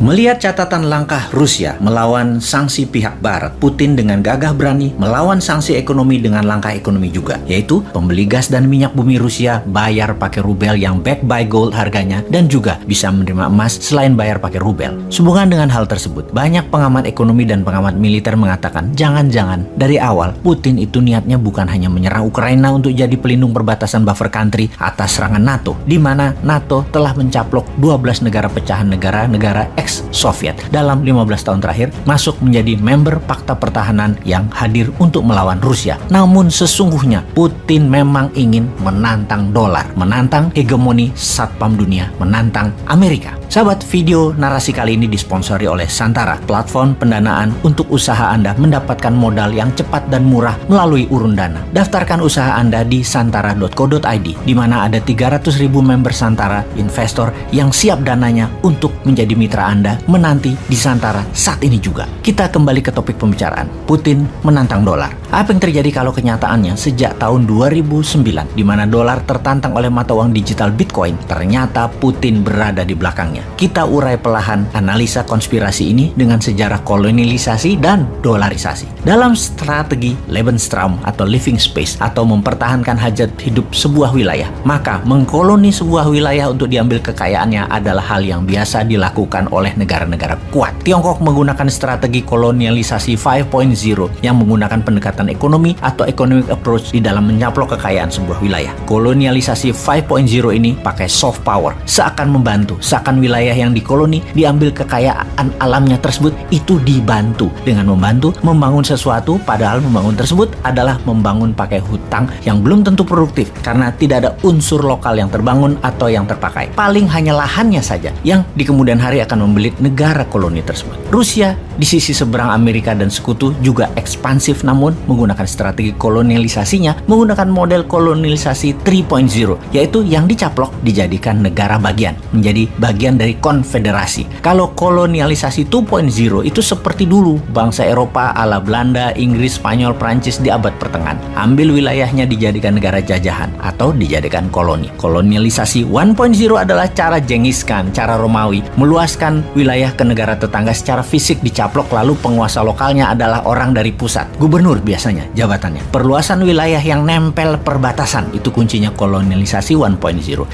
Melihat catatan langkah Rusia melawan sanksi pihak Barat, Putin dengan gagah berani melawan sanksi ekonomi dengan langkah ekonomi juga, yaitu pembeli gas dan minyak bumi Rusia bayar pakai rubel yang back by gold harganya dan juga bisa menerima emas selain bayar pakai rubel. Sehubungan dengan hal tersebut, banyak pengamat ekonomi dan pengamat militer mengatakan jangan-jangan dari awal Putin itu niatnya bukan hanya menyerang Ukraina untuk jadi pelindung perbatasan buffer country atas serangan NATO, di mana NATO telah mencaplok 12 negara pecahan negara-negara ex-Soviet dalam 15 tahun terakhir masuk menjadi member Pakta Pertahanan yang hadir untuk melawan Rusia. Namun sesungguhnya Putin memang ingin menantang dolar, menantang hegemoni satpam dunia, menantang Amerika. Sahabat, video narasi kali ini disponsori oleh Santara, platform pendanaan untuk usaha Anda mendapatkan modal yang cepat dan murah melalui urun dana. Daftarkan usaha Anda di santara.co.id, di mana ada 300 ribu member Santara, investor yang siap dananya untuk menjadi mitra Anda menanti di Santara saat ini juga. Kita kembali ke topik pembicaraan, Putin menantang dolar. Apa yang terjadi kalau kenyataannya sejak tahun 2009, di mana dolar tertantang oleh mata uang digital Bitcoin, ternyata Putin berada di belakangnya. Kita urai pelahan analisa konspirasi ini dengan sejarah kolonialisasi dan dolarisasi. Dalam strategi Lebensraum atau living space atau mempertahankan hajat hidup sebuah wilayah, maka mengkoloni sebuah wilayah untuk diambil kekayaannya adalah hal yang biasa dilakukan oleh negara-negara kuat. Tiongkok menggunakan strategi kolonialisasi 5.0 yang menggunakan pendekatan ekonomi atau economic approach di dalam menyaplok kekayaan sebuah wilayah. Kolonialisasi 5.0 ini pakai soft power, seakan membantu, seakan wilayah wilayah yang dikoloni diambil kekayaan alamnya tersebut itu dibantu dengan membantu membangun sesuatu padahal membangun tersebut adalah membangun pakai hutang yang belum tentu produktif karena tidak ada unsur lokal yang terbangun atau yang terpakai. Paling hanya lahannya saja yang di kemudian hari akan membelit negara koloni tersebut. Rusia di sisi seberang Amerika dan sekutu juga ekspansif namun menggunakan strategi kolonialisasinya menggunakan model kolonialisasi 3.0 yaitu yang dicaplok dijadikan negara bagian menjadi bagian dari konfederasi. Kalau kolonialisasi 2.0 itu seperti dulu bangsa Eropa ala Belanda, Inggris, Spanyol, Prancis di abad pertengahan. Ambil wilayahnya dijadikan negara jajahan atau dijadikan koloni. Kolonialisasi 1.0 adalah cara Genghis Khan, cara Romawi, meluaskan wilayah ke negara tetangga secara fisik dicaplok lalu penguasa lokalnya adalah orang dari pusat. Gubernur biasanya jabatannya. Perluasan wilayah yang nempel perbatasan itu kuncinya kolonialisasi 1.0.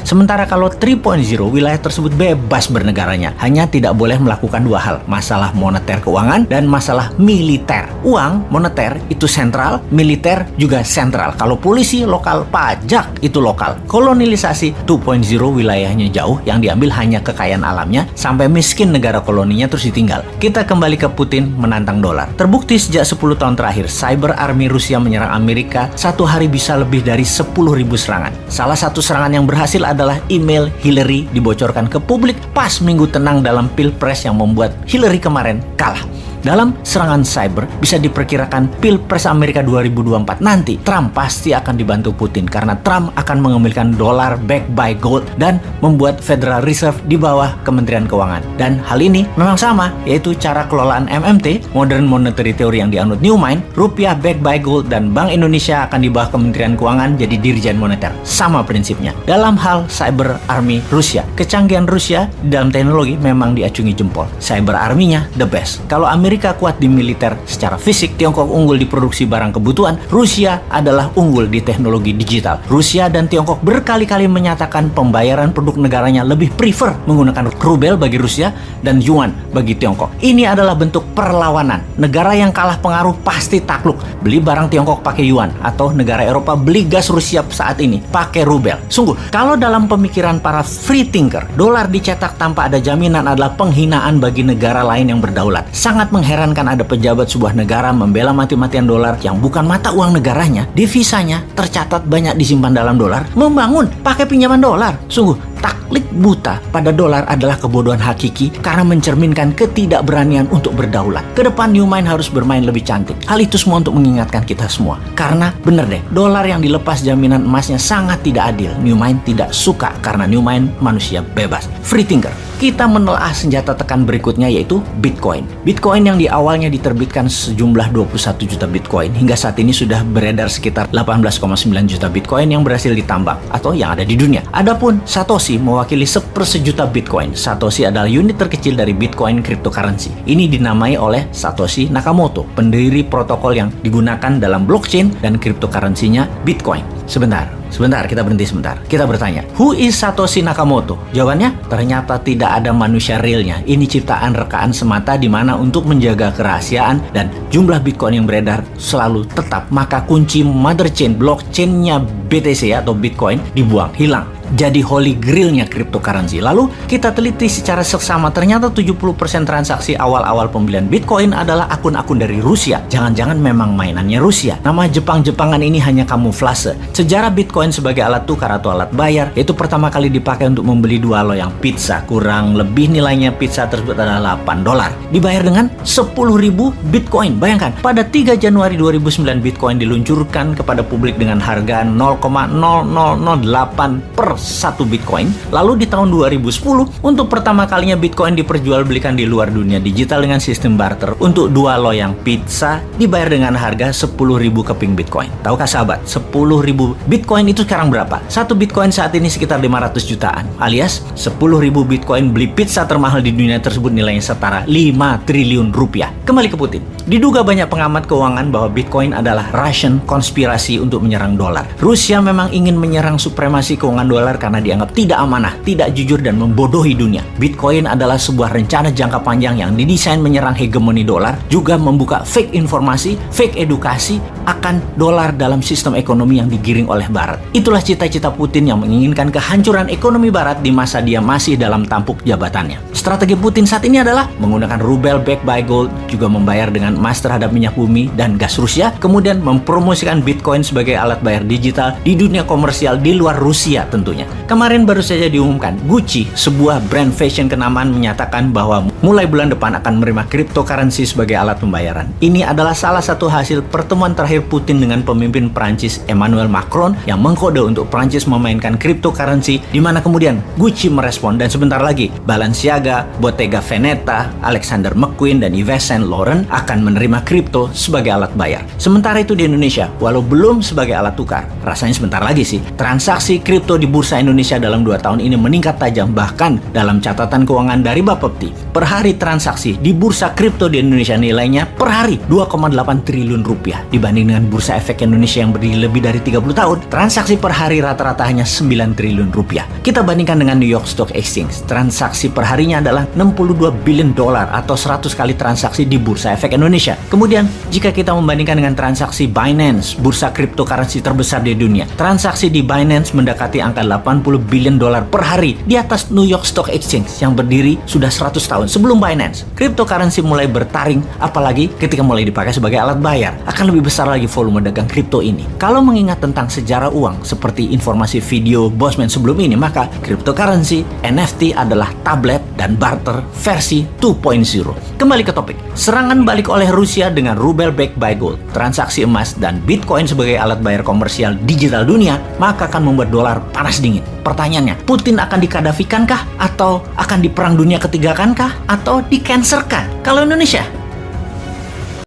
Sementara kalau 3.0 wilayah tersebut bebas bernegaranya. Hanya tidak boleh melakukan dua hal, masalah moneter keuangan dan masalah militer. Uang moneter itu sentral, militer juga sentral. Kalau polisi lokal, pajak itu lokal. Kolonialisasi 2.0 wilayahnya jauh, yang diambil hanya kekayaan alamnya, sampai miskin negara koloninya terus ditinggal. Kita kembali ke Putin menantang dolar. Terbukti sejak 10 tahun terakhir, cyber army Rusia menyerang Amerika satu hari bisa lebih dari 10.000 serangan. Salah satu serangan yang berhasil adalah email Hillary dibocorkan ke publik pas minggu tenang dalam pilpres yang membuat Hillary kemarin kalah. Dalam serangan cyber, bisa diperkirakan Pilpres Amerika 2024 nanti, Trump pasti akan dibantu Putin karena Trump akan mengambilkan dolar back by gold dan membuat Federal Reserve di bawah Kementerian Keuangan. Dan hal ini memang sama, yaitu cara kelolaan MMT, Modern Monetary Theory yang dianut Newmind, rupiah back by gold dan Bank Indonesia akan di bawah Kementerian Keuangan jadi Dirjen Moneter. Sama prinsipnya. Dalam hal cyber army Rusia, kecanggihan Rusia dalam teknologi memang diacungi jempol. Cyber army-nya the best. Kalau Amerika Amerika kuat di militer secara fisik, Tiongkok unggul di produksi barang kebutuhan, Rusia adalah unggul di teknologi digital. Rusia dan Tiongkok berkali-kali menyatakan pembayaran produk negaranya lebih prefer menggunakan rubel bagi Rusia dan yuan bagi Tiongkok. Ini adalah bentuk perlawanan. Negara yang kalah pengaruh pasti takluk. Beli barang Tiongkok pakai yuan atau negara Eropa beli gas Rusia saat ini pakai rubel. Sungguh, kalau dalam pemikiran para free thinker, dolar dicetak tanpa ada jaminan adalah penghinaan bagi negara lain yang berdaulat. Sangat mengherankan ada pejabat sebuah negara membela mati-matian dolar yang bukan mata uang negaranya, devisanya tercatat banyak disimpan dalam dolar, membangun pakai pinjaman dolar. Sungguh, taklik buta pada dolar adalah kebodohan hakiki karena mencerminkan ketidakberanian untuk berdaulat. Ke depan Newmind harus bermain lebih cantik. Hal itu semua untuk mengingatkan kita semua. Karena bener deh, dolar yang dilepas jaminan emasnya sangat tidak adil. Newmind tidak suka karena Newmind manusia bebas. Free thinker. Kita menelaah senjata tekan berikutnya yaitu Bitcoin. Bitcoin yang di awalnya diterbitkan sejumlah 21 juta Bitcoin hingga saat ini sudah beredar sekitar 18,9 juta Bitcoin yang berhasil ditambang atau yang ada di dunia. Adapun Satoshi mewakili sepersejuta Bitcoin. Satoshi adalah unit terkecil dari Bitcoin cryptocurrency. Ini dinamai oleh Satoshi Nakamoto, pendiri protokol yang digunakan dalam blockchain dan cryptocurrency-nya Bitcoin. Sebentar, sebentar, kita berhenti sebentar. Kita bertanya, who is Satoshi Nakamoto? Jawabannya, ternyata tidak ada manusia realnya. Ini ciptaan rekaan semata di mana untuk menjaga kerahasiaan dan jumlah Bitcoin yang beredar selalu tetap. Maka kunci mother chain blockchain-nya BTC atau Bitcoin dibuang, hilang jadi holy grailnya cryptocurrency. Lalu kita teliti secara seksama ternyata 70% transaksi awal-awal pembelian Bitcoin adalah akun-akun dari Rusia. Jangan-jangan memang mainannya Rusia. Nama Jepang-Jepangan ini hanya kamuflase. Sejarah Bitcoin sebagai alat tukar atau alat bayar itu pertama kali dipakai untuk membeli dua loyang pizza. Kurang lebih nilainya pizza tersebut adalah 8 dolar. Dibayar dengan 10.000 Bitcoin. Bayangkan, pada 3 Januari 2009 Bitcoin diluncurkan kepada publik dengan harga 0,0008 per satu Bitcoin. Lalu di tahun 2010, untuk pertama kalinya Bitcoin diperjualbelikan di luar dunia digital dengan sistem barter. Untuk dua loyang pizza dibayar dengan harga 10.000 keping Bitcoin. Tahukah sahabat, 10.000 Bitcoin itu sekarang berapa? Satu Bitcoin saat ini sekitar 500 jutaan. Alias 10.000 Bitcoin beli pizza termahal di dunia tersebut nilainya setara 5 triliun rupiah. Kembali ke Putin. Diduga banyak pengamat keuangan bahwa Bitcoin adalah Russian konspirasi untuk menyerang dolar. Rusia memang ingin menyerang supremasi keuangan dolar karena dianggap tidak amanah, tidak jujur, dan membodohi dunia. Bitcoin adalah sebuah rencana jangka panjang yang didesain menyerang hegemoni dolar, juga membuka fake informasi, fake edukasi akan dolar dalam sistem ekonomi yang digiring oleh Barat. Itulah cita-cita Putin yang menginginkan kehancuran ekonomi Barat di masa dia masih dalam tampuk jabatannya. Strategi Putin saat ini adalah menggunakan rubel back by gold, juga membayar dengan emas terhadap minyak bumi dan gas Rusia, kemudian mempromosikan Bitcoin sebagai alat bayar digital di dunia komersial di luar Rusia tentunya. Kemarin baru saja diumumkan, Gucci, sebuah brand fashion kenamaan menyatakan bahwa mulai bulan depan akan menerima cryptocurrency sebagai alat pembayaran. Ini adalah salah satu hasil pertemuan terakhir Putin dengan pemimpin Prancis Emmanuel Macron yang mengkode untuk Prancis memainkan cryptocurrency di mana kemudian Gucci merespon dan sebentar lagi Balenciaga, Bottega Veneta, Alexander McQueen dan Yves Saint Laurent akan menerima kripto sebagai alat bayar. Sementara itu di Indonesia, walau belum sebagai alat tukar, rasanya sebentar lagi sih, transaksi kripto di Bursa Indonesia dalam dua tahun ini meningkat tajam. Bahkan dalam catatan keuangan dari Bapepti, per hari transaksi di bursa kripto di Indonesia nilainya per hari 2,8 triliun rupiah. Dibanding dengan bursa efek Indonesia yang berdiri lebih dari 30 tahun, transaksi per hari rata-rata hanya 9 triliun rupiah. Kita bandingkan dengan New York Stock Exchange, transaksi perharinya adalah 62 billion dolar atau 100 kali transaksi di bursa efek Indonesia. Kemudian, jika kita membandingkan dengan transaksi Binance, bursa cryptocurrency terbesar di dunia, transaksi di Binance mendekati angka 80 billion dolar per hari di atas New York Stock Exchange yang berdiri sudah 100 tahun sebelum Binance. Cryptocurrency mulai bertaring, apalagi ketika mulai dipakai sebagai alat bayar. Akan lebih besar lagi volume dagang kripto ini. Kalau mengingat tentang sejarah uang seperti informasi video Bosman sebelum ini, maka cryptocurrency, NFT adalah tablet dan barter versi 2.0. Kembali ke topik. Serangan balik oleh Rusia dengan rubel back by gold, transaksi emas, dan bitcoin sebagai alat bayar komersial digital dunia, maka akan membuat dolar panas dingin. Pertanyaannya, Putin akan dikadafikankah? Atau akan diperang dunia ketiga kankah? Atau di-cancerkan? Kalau Indonesia,